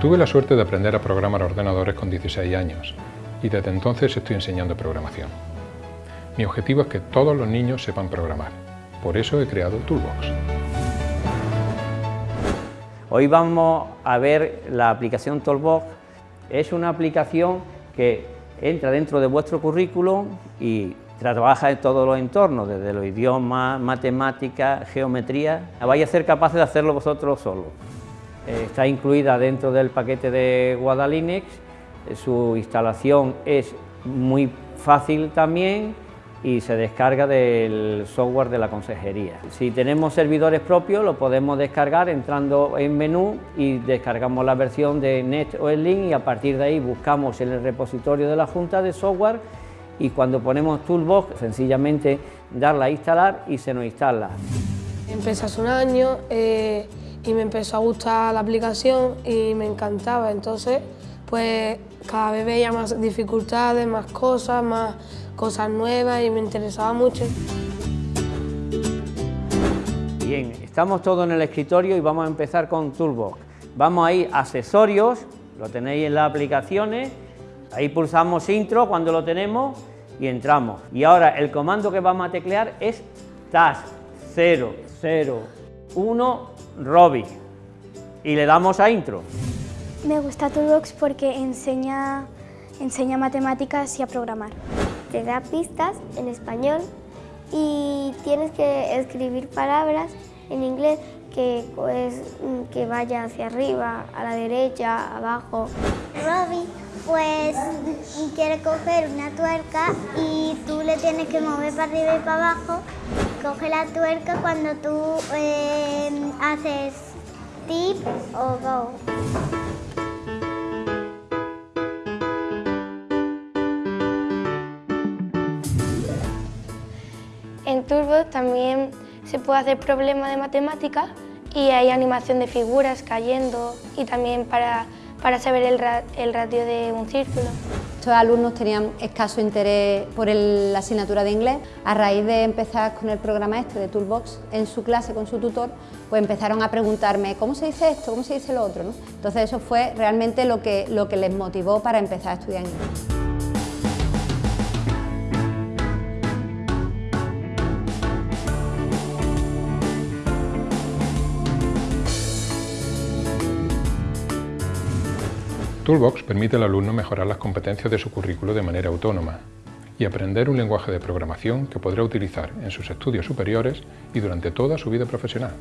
Tuve la suerte de aprender a programar ordenadores con 16 años y desde entonces estoy enseñando programación. Mi objetivo es que todos los niños sepan programar, por eso he creado Toolbox. Hoy vamos a ver la aplicación Toolbox. Es una aplicación que entra dentro de vuestro currículum y trabaja en todos los entornos, desde los idiomas, matemáticas, geometría. Vais a ser capaces de hacerlo vosotros solos. Eh, está incluida dentro del paquete de Guadalinux, eh, su instalación es muy fácil también y se descarga del software de la consejería. Si tenemos servidores propios lo podemos descargar entrando en menú y descargamos la versión de Net o el link y a partir de ahí buscamos en el repositorio de la Junta de software y cuando ponemos Toolbox sencillamente darla a instalar y se nos instala. Empecé hace un año eh, y me empezó a gustar la aplicación y me encantaba, entonces pues cada vez veía más dificultades, más cosas, más cosas nuevas y me interesaba mucho. Bien, estamos todos en el escritorio y vamos a empezar con Toolbox. Vamos a ir a accesorios, lo tenéis en las aplicaciones, ahí pulsamos intro cuando lo tenemos y entramos. Y ahora el comando que vamos a teclear es task 0, 0, 1, Robbie y le damos a intro. Me gusta Toolbox porque enseña, enseña matemáticas y a programar te da pistas en español y tienes que escribir palabras en inglés que, pues, que vaya hacia arriba, a la derecha, abajo. Robbie pues quiere coger una tuerca y tú le tienes que mover para arriba y para abajo. Coge la tuerca cuando tú eh, haces tip o go. En Turbo también se puede hacer problemas de matemáticas y hay animación de figuras cayendo y también para, saber el, radio de un círculo. Estos alumnos tenían escaso interés por la asignatura de inglés. A raíz de empezar con el programa este de Toolbox en su clase con su tutor, pues empezaron a preguntarme ¿cómo se dice esto? ¿cómo se dice lo otro? Entonces eso fue realmente lo que les motivó para empezar a estudiar inglés. Toolbox permite al alumno mejorar las competencias de su currículo de manera autónoma y aprender un lenguaje de programación que podrá utilizar en sus estudios superiores y durante toda su vida profesional.